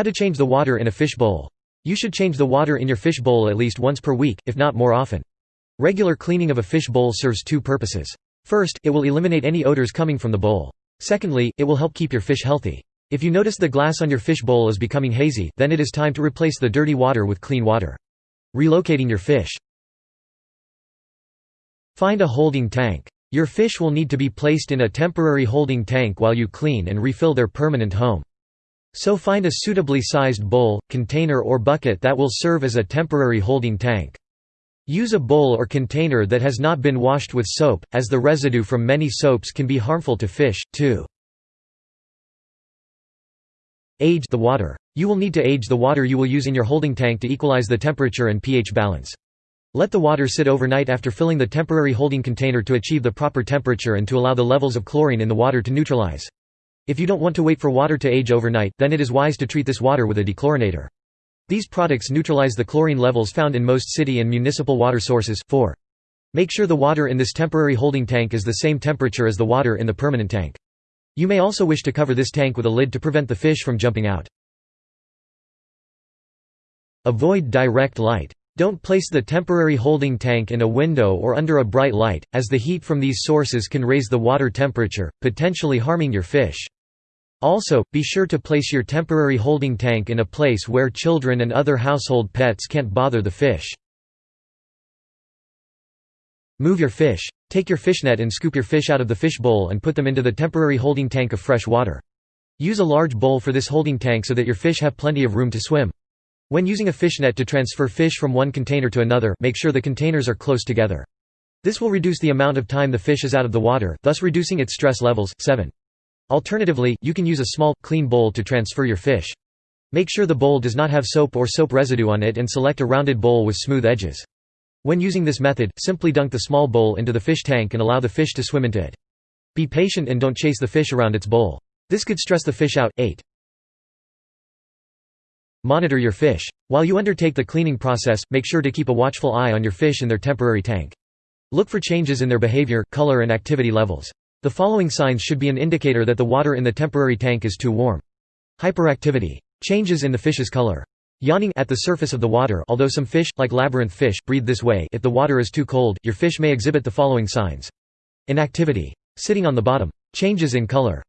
How to change the water in a fish bowl. You should change the water in your fish bowl at least once per week, if not more often. Regular cleaning of a fish bowl serves two purposes. First, it will eliminate any odors coming from the bowl. Secondly, it will help keep your fish healthy. If you notice the glass on your fish bowl is becoming hazy, then it is time to replace the dirty water with clean water. Relocating your fish. Find a holding tank. Your fish will need to be placed in a temporary holding tank while you clean and refill their permanent home. So find a suitably sized bowl, container or bucket that will serve as a temporary holding tank. Use a bowl or container that has not been washed with soap, as the residue from many soaps can be harmful to fish, too. Age the water. You will need to age the water you will use in your holding tank to equalize the temperature and pH balance. Let the water sit overnight after filling the temporary holding container to achieve the proper temperature and to allow the levels of chlorine in the water to neutralize. If you don't want to wait for water to age overnight, then it is wise to treat this water with a dechlorinator. These products neutralize the chlorine levels found in most city and municipal water sources. 4. Make sure the water in this temporary holding tank is the same temperature as the water in the permanent tank. You may also wish to cover this tank with a lid to prevent the fish from jumping out. Avoid direct light. Don't place the temporary holding tank in a window or under a bright light, as the heat from these sources can raise the water temperature, potentially harming your fish. Also, be sure to place your temporary holding tank in a place where children and other household pets can't bother the fish. Move your fish. Take your fishnet and scoop your fish out of the fish bowl and put them into the temporary holding tank of fresh water. Use a large bowl for this holding tank so that your fish have plenty of room to swim. When using a fishnet to transfer fish from one container to another make sure the containers are close together. This will reduce the amount of time the fish is out of the water, thus reducing its stress levels. 7. Alternatively, you can use a small, clean bowl to transfer your fish. Make sure the bowl does not have soap or soap residue on it and select a rounded bowl with smooth edges. When using this method, simply dunk the small bowl into the fish tank and allow the fish to swim into it. Be patient and don't chase the fish around its bowl. This could stress the fish out. 8. Monitor your fish. While you undertake the cleaning process, make sure to keep a watchful eye on your fish in their temporary tank. Look for changes in their behavior, color and activity levels. The following signs should be an indicator that the water in the temporary tank is too warm. Hyperactivity. Changes in the fish's color. Yawning at the surface of the water although some fish, like labyrinth fish, breathe this way if the water is too cold, your fish may exhibit the following signs. Inactivity. Sitting on the bottom. Changes in color.